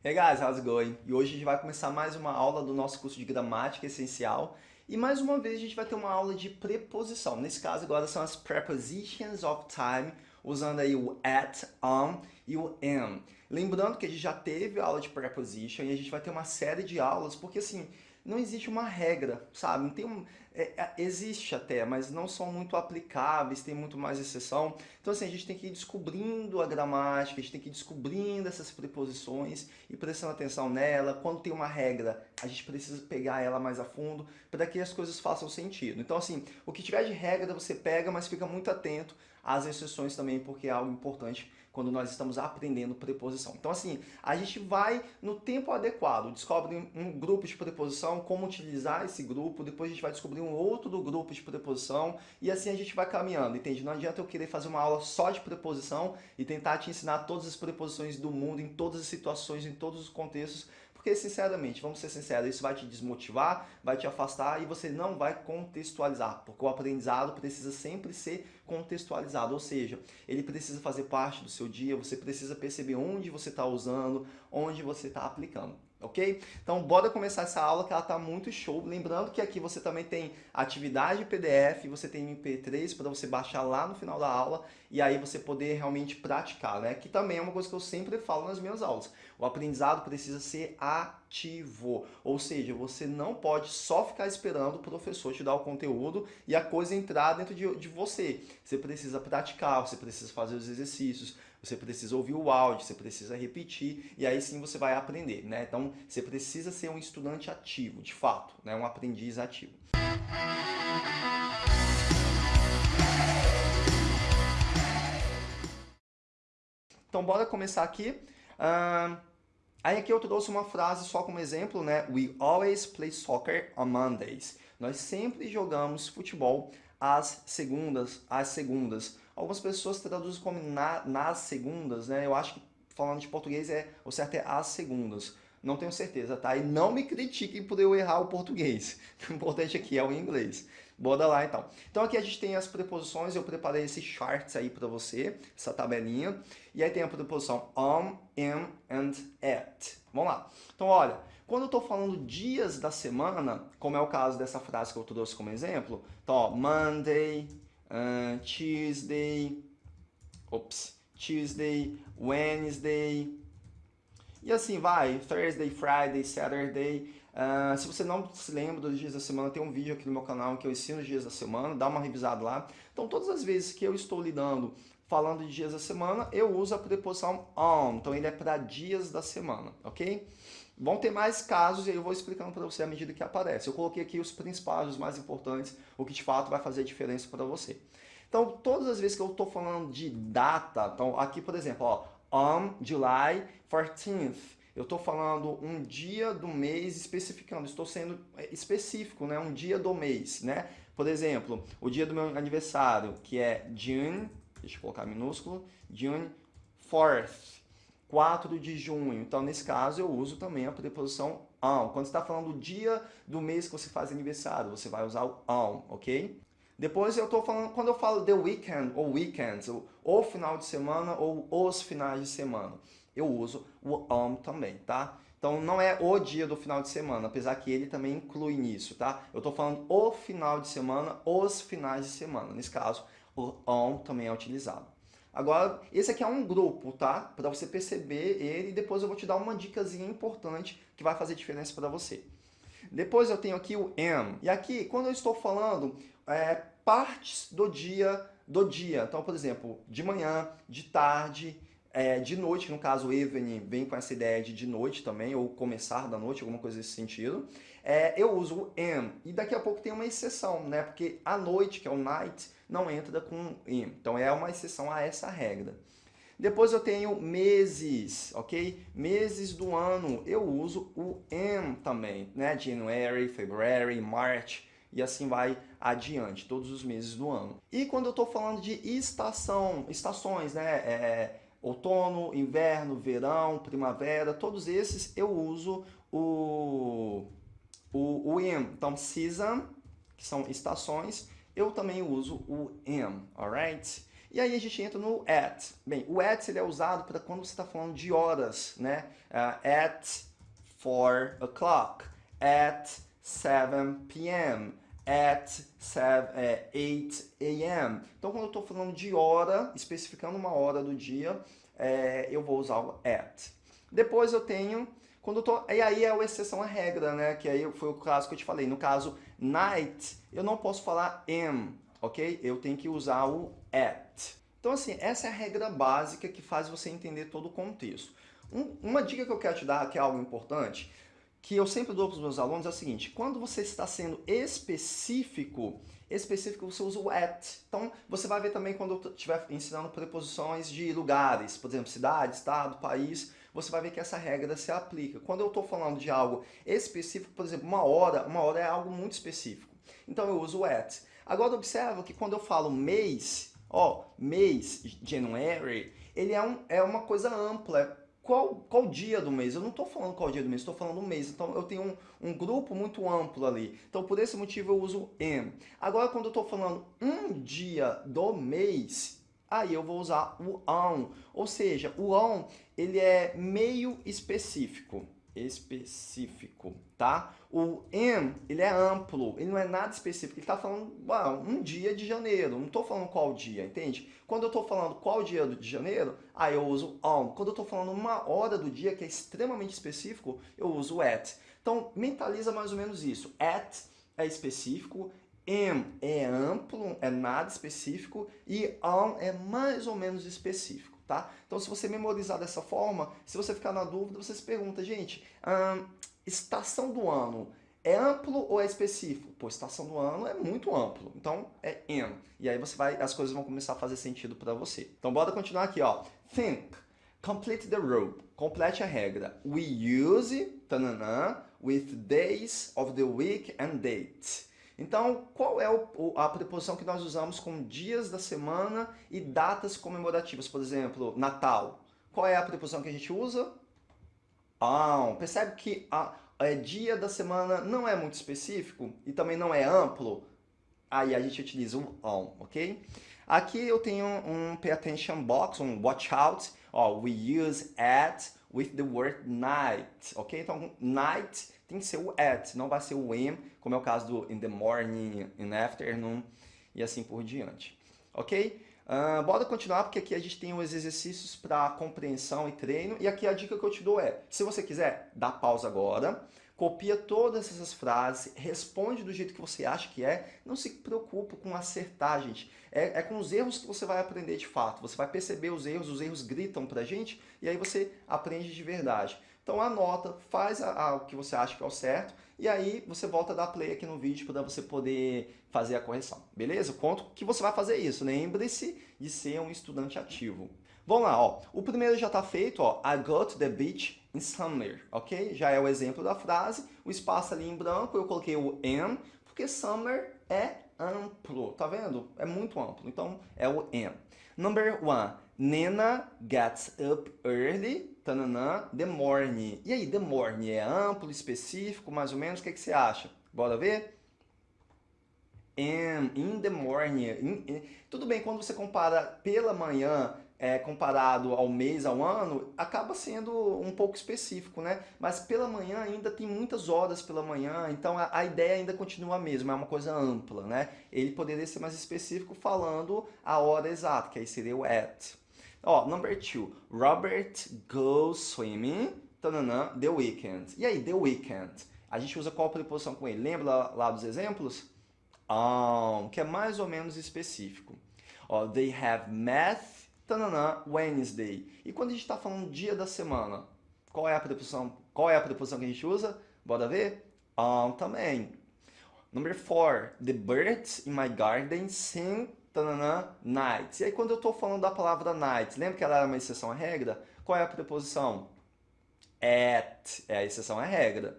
Hey guys, how's it going? E hoje a gente vai começar mais uma aula do nosso curso de gramática essencial e mais uma vez a gente vai ter uma aula de preposição. Nesse caso agora são as prepositions of time, usando aí o at, on e o am. Lembrando que a gente já teve aula de preposition e a gente vai ter uma série de aulas, porque assim, não existe uma regra, sabe? Não tem um, é, é, existe até, mas não são muito aplicáveis, tem muito mais exceção. Então assim, a gente tem que ir descobrindo a gramática, a gente tem que ir descobrindo essas preposições e prestando atenção nela. Quando tem uma regra, a gente precisa pegar ela mais a fundo para que as coisas façam sentido. Então assim, o que tiver de regra você pega, mas fica muito atento às exceções também, porque é algo importante quando nós estamos aprendendo preposição. Então assim, a gente vai no tempo adequado, descobre um grupo de preposição, como utilizar esse grupo, depois a gente vai descobrir um outro grupo de preposição e assim a gente vai caminhando, entende? Não adianta eu querer fazer uma aula só de preposição e tentar te ensinar todas as preposições do mundo, em todas as situações, em todos os contextos, porque, sinceramente, vamos ser sinceros, isso vai te desmotivar, vai te afastar e você não vai contextualizar, porque o aprendizado precisa sempre ser contextualizado, ou seja, ele precisa fazer parte do seu dia, você precisa perceber onde você está usando, onde você está aplicando ok? Então bora começar essa aula que ela tá muito show. Lembrando que aqui você também tem atividade PDF, você tem MP3 para você baixar lá no final da aula e aí você poder realmente praticar, né? Que também é uma coisa que eu sempre falo nas minhas aulas. O aprendizado precisa ser ativo, ou seja, você não pode só ficar esperando o professor te dar o conteúdo e a coisa entrar dentro de, de você. Você precisa praticar, você precisa fazer os exercícios, você precisa ouvir o áudio, você precisa repetir e aí sim você vai aprender, né? Então você precisa ser um estudante ativo, de fato, né? um aprendiz ativo. Então bora começar aqui. Uh, aí aqui eu trouxe uma frase só como exemplo, né? We always play soccer on Mondays. Nós sempre jogamos futebol às segundas, às segundas. Algumas pessoas traduzem como na, nas segundas, né? Eu acho que falando de português é o certo é às segundas. Não tenho certeza, tá? E não me critiquem por eu errar o português. O importante aqui é o inglês. Bora lá então. Então aqui a gente tem as preposições, eu preparei esse charts aí para você, essa tabelinha. E aí tem a preposição on, am and at. Vamos lá. Então olha, quando eu estou falando dias da semana, como é o caso dessa frase que eu trouxe como exemplo, então ó, Monday, uh, Tuesday, ops, Tuesday, Wednesday, e assim vai, Thursday, Friday, Saturday. Uh, se você não se lembra dos dias da semana, tem um vídeo aqui no meu canal que eu ensino os dias da semana, dá uma revisada lá. Então todas as vezes que eu estou lidando falando de dias da semana, eu uso a preposição on, então ele é para dias da semana, ok? Vão ter mais casos e eu vou explicando para você à medida que aparece. Eu coloquei aqui os principais, os mais importantes, o que de fato vai fazer diferença para você. Então, todas as vezes que eu estou falando de data, então aqui, por exemplo, ó, on July 14th, eu estou falando um dia do mês especificando, estou sendo é, específico, né? um dia do mês. Né? Por exemplo, o dia do meu aniversário, que é June, deixa eu colocar minúsculo, June 4th. 4 de junho. Então, nesse caso, eu uso também a preposição on. Quando está falando do dia do mês que você faz aniversário, você vai usar o on, ok? Depois eu estou falando, quando eu falo the weekend ou weekends, ou, ou final de semana ou os finais de semana, eu uso o on também, tá? Então não é o dia do final de semana, apesar que ele também inclui nisso, tá? Eu estou falando o final de semana, os finais de semana. Nesse caso, o on também é utilizado. Agora, esse aqui é um grupo, tá? Para você perceber ele e depois eu vou te dar uma dicasinha importante que vai fazer diferença para você. Depois eu tenho aqui o am. E aqui, quando eu estou falando é, partes do dia, do dia. Então, por exemplo, de manhã, de tarde, é, de noite, no caso evening vem com essa ideia de de noite também, ou começar da noite, alguma coisa nesse sentido. É, eu uso o am. E daqui a pouco tem uma exceção, né? Porque a noite, que é o night, não entra com am. Então é uma exceção a essa regra. Depois eu tenho meses, ok? Meses do ano, eu uso o am também, né? January, February, March e assim vai adiante, todos os meses do ano. E quando eu estou falando de estação, estações, né? É, outono, inverno, verão, primavera, todos esses eu uso o, o, o am. Então, season, que são estações, eu também uso o am, alright? E aí a gente entra no at. Bem, o at ele é usado para quando você está falando de horas, né? Uh, at 4 o'clock, at 7 p.m., at 7, é, 8 a.m. Então, quando eu estou falando de hora, especificando uma hora do dia, é, eu vou usar o at. Depois eu tenho, quando eu tô, e aí é a exceção à regra, né? Que aí foi o caso que eu te falei. No caso, night, eu não posso falar am, ok? Eu tenho que usar o at. Então, assim, essa é a regra básica que faz você entender todo o contexto. Um, uma dica que eu quero te dar, que é algo importante, que eu sempre dou para os meus alunos é o seguinte, quando você está sendo específico, específico você usa o at. Então, você vai ver também quando eu estiver ensinando preposições de lugares, por exemplo, cidade, estado, país, você vai ver que essa regra se aplica. Quando eu estou falando de algo específico, por exemplo, uma hora, uma hora é algo muito específico. Então, eu uso o at. Agora, observa que quando eu falo mês, ó, mês, January, ele é, um, é uma coisa ampla, qual, qual dia do mês? Eu não estou falando qual dia do mês, estou falando mês. Então eu tenho um, um, grupo muito amplo ali. Então por esse motivo eu uso am. Agora quando eu estou falando um dia do mês, aí eu vou usar o on. Ou seja, o on ele é meio específico específico, tá? O am, ele é amplo, ele não é nada específico, ele está falando um dia de janeiro, não estou falando qual dia, entende? Quando eu estou falando qual dia de janeiro, aí eu uso on. Quando eu estou falando uma hora do dia, que é extremamente específico, eu uso at. Então, mentaliza mais ou menos isso. At é específico, am é amplo, é nada específico, e on é mais ou menos específico tá? Então, se você memorizar dessa forma, se você ficar na dúvida, você se pergunta, gente, hum, estação do ano é amplo ou é específico? Pô, estação do ano é muito amplo, então é in. E aí você vai, as coisas vão começar a fazer sentido para você. Então, bora continuar aqui, ó. Think. Complete the rule. Complete a regra. We use, tananã, with days of the week and dates. Então, qual é a preposição que nós usamos com dias da semana e datas comemorativas? Por exemplo, Natal. Qual é a preposição que a gente usa? On. Percebe que a, a dia da semana não é muito específico e também não é amplo? Aí a gente utiliza o on, ok? Aqui eu tenho um pay attention box, um watch out. Ó, we use at with the word night, ok? Então, night tem que ser o at, não vai ser o am, como é o caso do in the morning, in the afternoon e assim por diante. Ok? Uh, bora continuar, porque aqui a gente tem os exercícios para compreensão e treino. E aqui a dica que eu te dou é, se você quiser, dá pausa agora, copia todas essas frases, responde do jeito que você acha que é, não se preocupe com acertar, gente. É, é, com os erros que você vai aprender de fato. Você vai perceber os erros, os erros gritam pra gente, e aí você aprende de verdade. Então anota, faz a, a, o que você acha que é o certo, e aí você volta a dar play aqui no vídeo para você poder fazer a correção, beleza? Conto que você vai fazer isso, lembre-se de ser um estudante ativo. Vamos lá, ó. O primeiro já está feito, ó. I go to the beach in summer, ok? Já é o exemplo da frase. O espaço ali em branco, eu coloquei o am, porque summer é amplo, tá vendo? É muito amplo, então é o am. Number one, Nena gets up early, tananã, the morning. E aí, the morning é amplo, específico, mais ou menos? O que, é que você acha? Bora ver? Am, in the morning. In, in. Tudo bem, quando você compara pela manhã, é, comparado ao mês, ao ano, acaba sendo um pouco específico, né? Mas pela manhã ainda tem muitas horas pela manhã, então a, a, ideia ainda continua a mesma, é uma coisa ampla, né? Ele poderia ser mais específico falando a hora exata, que aí seria o at. Ó, number two, Robert goes swimming, tananã, the weekend. E aí, the weekend? A gente usa qual preposição com ele? Lembra lá, dos exemplos? Um, que é mais ou menos específico. Ó, they have math tananã, Wednesday. E quando a gente está falando dia da semana, qual é a preposição, qual é a preposição que a gente usa? Bora ver? On também. Number four, the birds in my garden sing tananã, night. E aí quando eu estou falando da palavra night, lembra que ela era uma exceção à regra? Qual é a preposição? At, é a exceção à regra.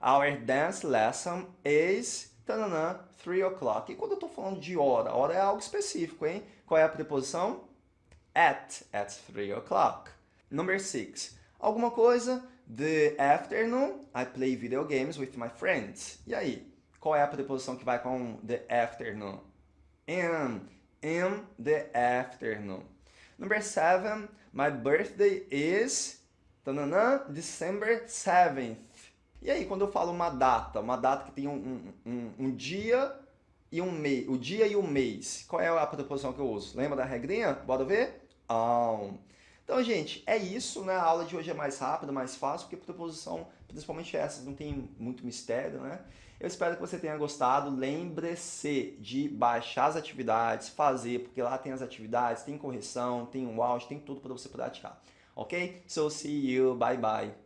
Our dance lesson is tananã, 3 o'clock. E quando eu estou falando de hora, hora é algo específico, hein? Qual é a preposição? at, at 3 o'clock. Number 6. Alguma coisa, the afternoon, I play video games with my friends. E aí, qual é a preposição que vai com the afternoon? In, in the afternoon. Number seven, my birthday is tanana, December 7th. E aí, quando eu falo uma data, uma data que tem um, um, um dia e um mês, o dia e o mês, qual é a preposição que eu uso? Lembra da regrinha? Bora ver? Então, gente, é isso, né? A aula de hoje é mais rápida, mais fácil, porque preposição, principalmente essas, não tem muito mistério, né? Eu espero que você tenha gostado. Lembre-se de baixar as atividades, fazer, porque lá tem as atividades, tem correção, tem um áudio, tem tudo para você praticar. Ok? So, see you. Bye, bye.